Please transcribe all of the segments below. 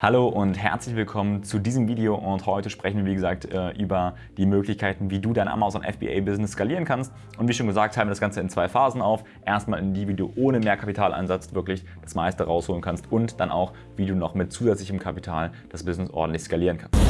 Hallo und herzlich willkommen zu diesem Video und heute sprechen wir wie gesagt äh, über die Möglichkeiten, wie du dein Amazon FBA Business skalieren kannst und wie schon gesagt teilen wir das Ganze in zwei Phasen auf. Erstmal in die, wie du ohne mehr Kapitaleinsatz wirklich das meiste rausholen kannst und dann auch, wie du noch mit zusätzlichem Kapital das Business ordentlich skalieren kannst.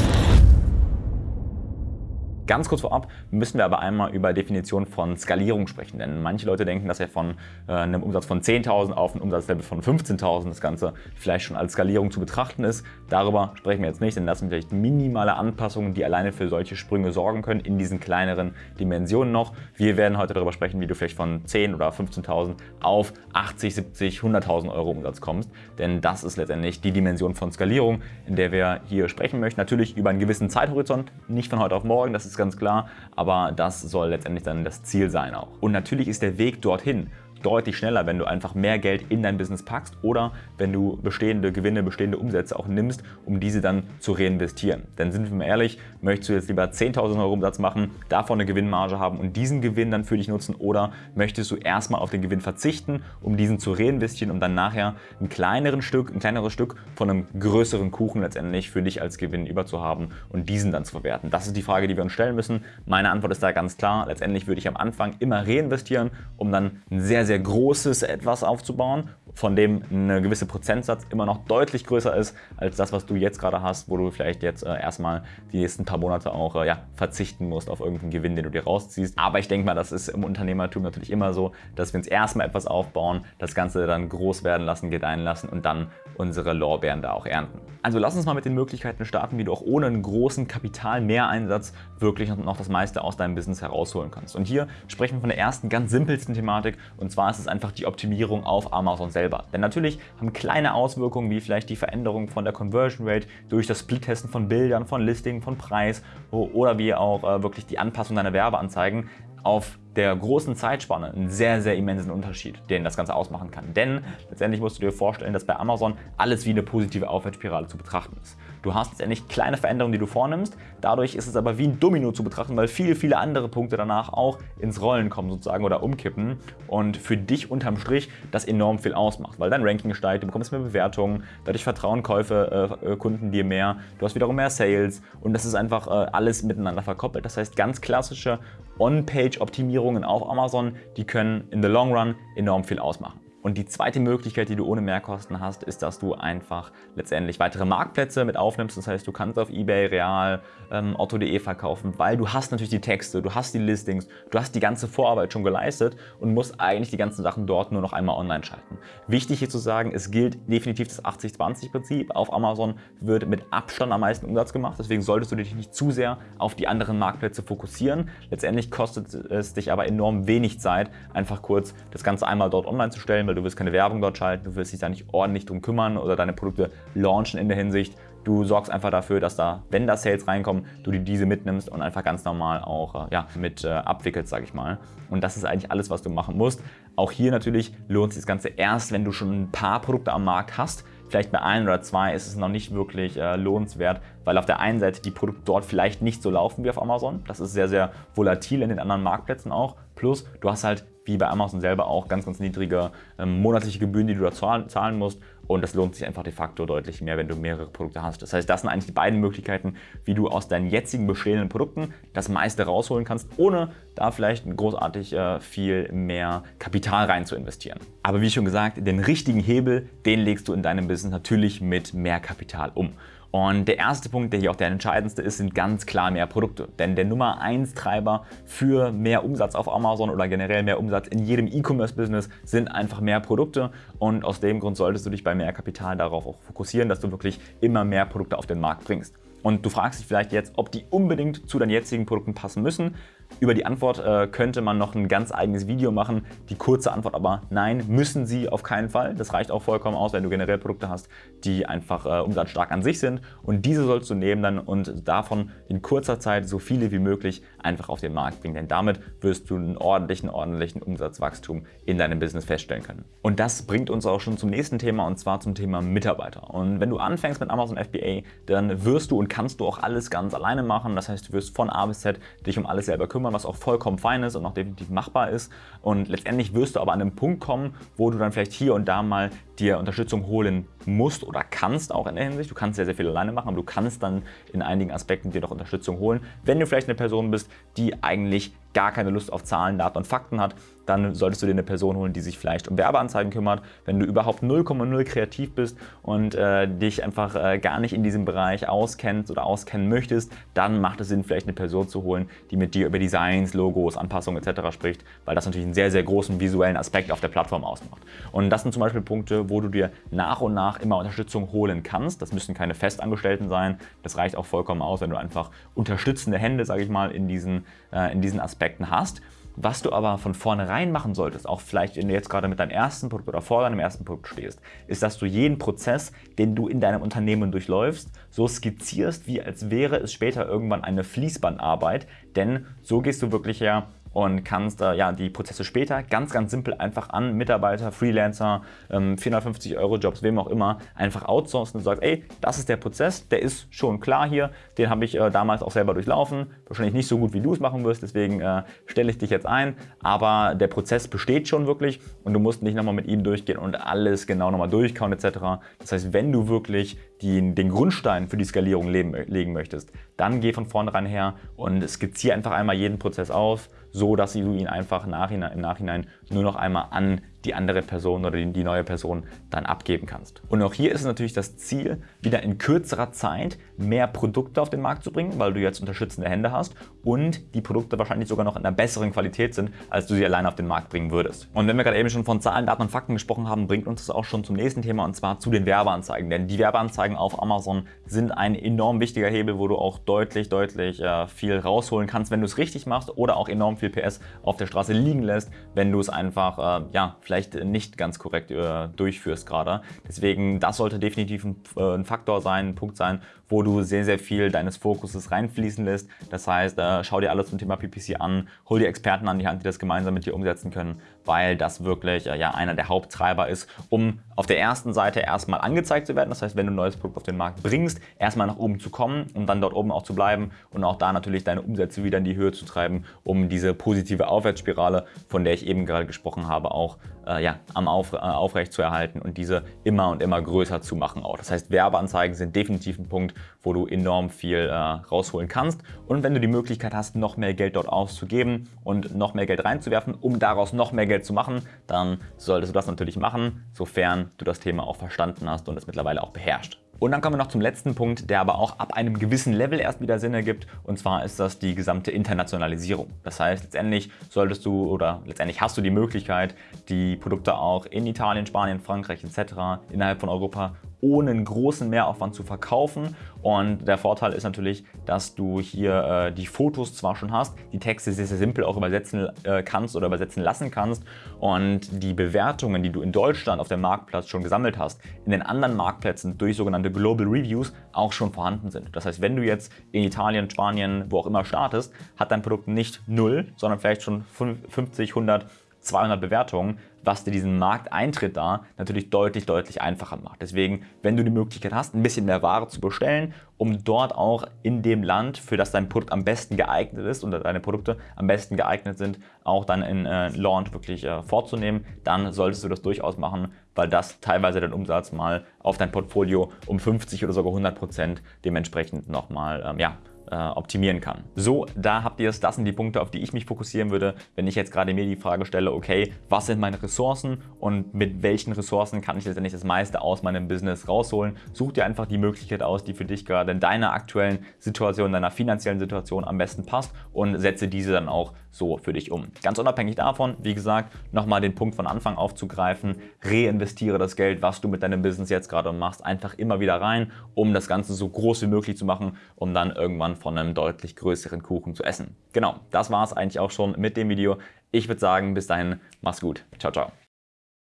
Ganz kurz vorab müssen wir aber einmal über Definition von Skalierung sprechen, denn manche Leute denken, dass er von äh, einem Umsatz von 10.000 auf ein Umsatzlevel von 15.000 das Ganze vielleicht schon als Skalierung zu betrachten ist. Darüber sprechen wir jetzt nicht, denn das sind vielleicht minimale Anpassungen, die alleine für solche Sprünge sorgen können in diesen kleineren Dimensionen noch. Wir werden heute darüber sprechen, wie du vielleicht von 10.000 oder 15.000 auf 80, 70, 100.000 Euro Umsatz kommst, denn das ist letztendlich die Dimension von Skalierung, in der wir hier sprechen möchten. Natürlich über einen gewissen Zeithorizont, nicht von heute auf morgen, das ist ganz klar, aber das soll letztendlich dann das Ziel sein auch. Und natürlich ist der Weg dorthin deutlich schneller, wenn du einfach mehr Geld in dein Business packst oder wenn du bestehende Gewinne, bestehende Umsätze auch nimmst, um diese dann zu reinvestieren. Denn sind wir mal ehrlich, möchtest du jetzt lieber 10.000 Euro Umsatz machen, davon eine Gewinnmarge haben und diesen Gewinn dann für dich nutzen oder möchtest du erstmal auf den Gewinn verzichten, um diesen zu reinvestieren, um dann nachher ein, kleineren Stück, ein kleineres Stück von einem größeren Kuchen letztendlich für dich als Gewinn überzuhaben und diesen dann zu verwerten? Das ist die Frage, die wir uns stellen müssen. Meine Antwort ist da ganz klar. Letztendlich würde ich am Anfang immer reinvestieren, um dann ein sehr, sehr großes Etwas aufzubauen von dem ein gewisser Prozentsatz immer noch deutlich größer ist als das, was du jetzt gerade hast, wo du vielleicht jetzt äh, erstmal die nächsten paar Monate auch äh, ja, verzichten musst auf irgendeinen Gewinn, den du dir rausziehst. Aber ich denke mal, das ist im Unternehmertum natürlich immer so, dass wir uns erstmal etwas aufbauen, das Ganze dann groß werden lassen, gedeihen lassen und dann unsere Lorbeeren da auch ernten. Also lass uns mal mit den Möglichkeiten starten, wie du auch ohne einen großen Kapitalmehreinsatz wirklich noch das meiste aus deinem Business herausholen kannst. Und hier sprechen wir von der ersten ganz simpelsten Thematik und zwar ist es einfach die Optimierung auf Amazon selbst selber. Denn natürlich haben kleine Auswirkungen wie vielleicht die Veränderung von der Conversion Rate durch das Split-Testen von Bildern, von Listing, von Preis oder wie auch äh, wirklich die Anpassung deiner Werbeanzeigen auf der großen Zeitspanne einen sehr, sehr immensen Unterschied, den das Ganze ausmachen kann. Denn letztendlich musst du dir vorstellen, dass bei Amazon alles wie eine positive Aufwärtsspirale zu betrachten ist. Du hast letztendlich kleine Veränderungen, die du vornimmst, dadurch ist es aber wie ein Domino zu betrachten, weil viele, viele andere Punkte danach auch ins Rollen kommen sozusagen oder umkippen und für dich unterm Strich das enorm viel ausmacht, weil dein Ranking steigt, du bekommst mehr Bewertungen, dadurch vertrauen Käufe, äh, Kunden dir mehr, du hast wiederum mehr Sales und das ist einfach äh, alles miteinander verkoppelt. Das heißt, ganz klassische On-Page-Optimierungen auf Amazon, die können in the long run enorm viel ausmachen. Und die zweite Möglichkeit, die du ohne Mehrkosten hast, ist, dass du einfach letztendlich weitere Marktplätze mit aufnimmst. Das heißt, du kannst auf Ebay, Real, ähm, Otto.de verkaufen, weil du hast natürlich die Texte, du hast die Listings, du hast die ganze Vorarbeit schon geleistet und musst eigentlich die ganzen Sachen dort nur noch einmal online schalten. Wichtig hier zu sagen, es gilt definitiv das 80-20-Prinzip. Auf Amazon wird mit Abstand am meisten Umsatz gemacht, deswegen solltest du dich nicht zu sehr auf die anderen Marktplätze fokussieren. Letztendlich kostet es dich aber enorm wenig Zeit, einfach kurz das Ganze einmal dort online zu stellen, weil du willst keine Werbung dort schalten, du willst dich da nicht ordentlich drum kümmern oder deine Produkte launchen in der Hinsicht. Du sorgst einfach dafür, dass da, wenn da Sales reinkommen, du dir diese mitnimmst und einfach ganz normal auch äh, ja, mit äh, abwickelst, sage ich mal. Und das ist eigentlich alles, was du machen musst. Auch hier natürlich lohnt sich das Ganze erst, wenn du schon ein paar Produkte am Markt hast. Vielleicht bei ein oder zwei ist es noch nicht wirklich äh, lohnenswert, weil auf der einen Seite die Produkte dort vielleicht nicht so laufen wie auf Amazon. Das ist sehr, sehr volatil in den anderen Marktplätzen auch. Plus, du hast halt wie bei Amazon selber auch ganz, ganz niedrige ähm, monatliche Gebühren, die du da zahlen musst. Und das lohnt sich einfach de facto deutlich mehr, wenn du mehrere Produkte hast. Das heißt, das sind eigentlich die beiden Möglichkeiten, wie du aus deinen jetzigen bestehenden Produkten das meiste rausholen kannst, ohne da vielleicht großartig äh, viel mehr Kapital rein zu investieren. Aber wie schon gesagt, den richtigen Hebel, den legst du in deinem Business natürlich mit mehr Kapital um. Und der erste Punkt, der hier auch der entscheidendste ist, sind ganz klar mehr Produkte. Denn der Nummer 1 Treiber für mehr Umsatz auf Amazon oder generell mehr Umsatz in jedem E-Commerce-Business sind einfach mehr Produkte. Und aus dem Grund solltest du dich bei mehr Kapital darauf auch fokussieren, dass du wirklich immer mehr Produkte auf den Markt bringst. Und du fragst dich vielleicht jetzt, ob die unbedingt zu deinen jetzigen Produkten passen müssen. Über die Antwort äh, könnte man noch ein ganz eigenes Video machen. Die kurze Antwort aber nein, müssen sie auf keinen Fall. Das reicht auch vollkommen aus, wenn du generell Produkte hast, die einfach äh, umsatzstark an sich sind. Und diese sollst du nehmen dann und davon in kurzer Zeit so viele wie möglich einfach auf den Markt bringen. Denn damit wirst du einen ordentlichen, ordentlichen Umsatzwachstum in deinem Business feststellen können. Und das bringt uns auch schon zum nächsten Thema und zwar zum Thema Mitarbeiter. Und wenn du anfängst mit Amazon FBA, dann wirst du und kannst du auch alles ganz alleine machen. Das heißt, du wirst von A bis Z dich um alles selber kümmern kümmern, was auch vollkommen fein ist und auch definitiv machbar ist. Und letztendlich wirst du aber an einen Punkt kommen, wo du dann vielleicht hier und da mal dir Unterstützung holen musst oder kannst auch in der Hinsicht. Du kannst sehr, sehr viel alleine machen, aber du kannst dann in einigen Aspekten dir doch Unterstützung holen. Wenn du vielleicht eine Person bist, die eigentlich gar keine Lust auf Zahlen, Daten und Fakten hat, dann solltest du dir eine Person holen, die sich vielleicht um Werbeanzeigen kümmert. Wenn du überhaupt 0,0 kreativ bist und äh, dich einfach äh, gar nicht in diesem Bereich auskennst oder auskennen möchtest, dann macht es Sinn, vielleicht eine Person zu holen, die mit dir über Designs, Logos, Anpassungen etc. spricht, weil das natürlich einen sehr, sehr großen visuellen Aspekt auf der Plattform ausmacht. Und das sind zum Beispiel Punkte, wo du dir nach und nach immer Unterstützung holen kannst. Das müssen keine Festangestellten sein. Das reicht auch vollkommen aus, wenn du einfach unterstützende Hände, sage ich mal, in diesen, äh, in diesen Aspekten hast. Was du aber von vornherein machen solltest, auch vielleicht wenn du jetzt gerade mit deinem ersten Produkt oder vor deinem ersten Produkt stehst, ist, dass du jeden Prozess, den du in deinem Unternehmen durchläufst, so skizzierst, wie als wäre es später irgendwann eine Fließbandarbeit. Denn so gehst du wirklich ja und kannst äh, ja, die Prozesse später ganz, ganz simpel einfach an Mitarbeiter, Freelancer, ähm, 450 Euro Jobs, wem auch immer, einfach outsourcen und sagst, ey, das ist der Prozess, der ist schon klar hier, den habe ich äh, damals auch selber durchlaufen, wahrscheinlich nicht so gut, wie du es machen wirst, deswegen äh, stelle ich dich jetzt ein, aber der Prozess besteht schon wirklich und du musst nicht nochmal mit ihm durchgehen und alles genau nochmal durchkauen etc. Das heißt, wenn du wirklich die, den Grundstein für die Skalierung leben, legen möchtest, dann geh von vornherein her und skizziere einfach einmal jeden Prozess auf, so dass du ihn einfach nachhinein, im Nachhinein nur noch einmal an die andere Person oder die neue Person dann abgeben kannst. Und auch hier ist es natürlich das Ziel, wieder in kürzerer Zeit mehr Produkte auf den Markt zu bringen, weil du jetzt unterstützende Hände hast und die Produkte wahrscheinlich sogar noch in einer besseren Qualität sind, als du sie alleine auf den Markt bringen würdest. Und wenn wir gerade eben schon von Zahlen, Daten und Fakten gesprochen haben, bringt uns das auch schon zum nächsten Thema und zwar zu den Werbeanzeigen. Denn die Werbeanzeigen auf Amazon sind ein enorm wichtiger Hebel, wo du auch deutlich, deutlich äh, viel rausholen kannst, wenn du es richtig machst oder auch enorm viel PS auf der Straße liegen lässt, wenn du es einfach, äh, ja, vielleicht nicht ganz korrekt äh, durchführst gerade. Deswegen, das sollte definitiv ein, äh, ein, Faktor sein, ein Punkt sein, wo du sehr, sehr viel deines Fokuses reinfließen lässt. Das heißt, äh, schau dir alles zum Thema PPC an, hol dir Experten an die Hand, die das gemeinsam mit dir umsetzen können, weil das wirklich ja, einer der Haupttreiber ist, um auf der ersten Seite erstmal angezeigt zu werden. Das heißt, wenn du ein neues Produkt auf den Markt bringst, erstmal nach oben zu kommen und dann dort oben auch zu bleiben und auch da natürlich deine Umsätze wieder in die Höhe zu treiben, um diese positive Aufwärtsspirale, von der ich eben gerade gesprochen habe, auch äh, ja, am auf, äh, aufrecht zu erhalten und diese immer und immer größer zu machen auch. Das heißt, Werbeanzeigen sind definitiv ein Punkt, wo du enorm viel äh, rausholen kannst. Und wenn du die Möglichkeit hast, noch mehr Geld dort auszugeben und noch mehr Geld reinzuwerfen, um daraus noch mehr Geld zu machen, dann solltest du das natürlich machen, sofern du das Thema auch verstanden hast und es mittlerweile auch beherrscht. Und dann kommen wir noch zum letzten Punkt, der aber auch ab einem gewissen Level erst wieder Sinn ergibt. Und zwar ist das die gesamte Internationalisierung. Das heißt, letztendlich solltest du oder letztendlich hast du die Möglichkeit, die Produkte auch in Italien, Spanien, Frankreich etc. innerhalb von Europa ohne einen großen Mehraufwand zu verkaufen. Und der Vorteil ist natürlich, dass du hier äh, die Fotos zwar schon hast, die Texte sehr, sehr simpel auch übersetzen äh, kannst oder übersetzen lassen kannst und die Bewertungen, die du in Deutschland auf dem Marktplatz schon gesammelt hast, in den anderen Marktplätzen durch sogenannte Global Reviews auch schon vorhanden sind. Das heißt, wenn du jetzt in Italien, Spanien, wo auch immer startest, hat dein Produkt nicht 0, sondern vielleicht schon 50, 100, 200 Bewertungen, was dir diesen Markteintritt da natürlich deutlich, deutlich einfacher macht. Deswegen, wenn du die Möglichkeit hast, ein bisschen mehr Ware zu bestellen, um dort auch in dem Land, für das dein Produkt am besten geeignet ist und deine Produkte am besten geeignet sind, auch dann in äh, Launch wirklich äh, vorzunehmen, dann solltest du das durchaus machen, weil das teilweise deinen Umsatz mal auf dein Portfolio um 50 oder sogar 100 Prozent dementsprechend nochmal ähm, ja, äh, optimieren kann. So, da habt ihr es. Das sind die Punkte, auf die ich mich fokussieren würde, wenn ich jetzt gerade mir die Frage stelle, okay, was sind meine Ressourcen und mit welchen Ressourcen kann ich letztendlich das meiste aus meinem Business rausholen. Such dir einfach die Möglichkeit aus, die für dich gerade in deiner aktuellen Situation, deiner finanziellen Situation am besten passt und setze diese dann auch so für dich um. Ganz unabhängig davon, wie gesagt, nochmal den Punkt von Anfang aufzugreifen, reinvestiere das Geld, was du mit deinem Business jetzt gerade machst, einfach immer wieder rein, um das Ganze so groß wie möglich zu machen, um dann irgendwann von einem deutlich größeren Kuchen zu essen. Genau, das war es eigentlich auch schon mit dem Video. Ich würde sagen, bis dahin, mach's gut. Ciao, ciao.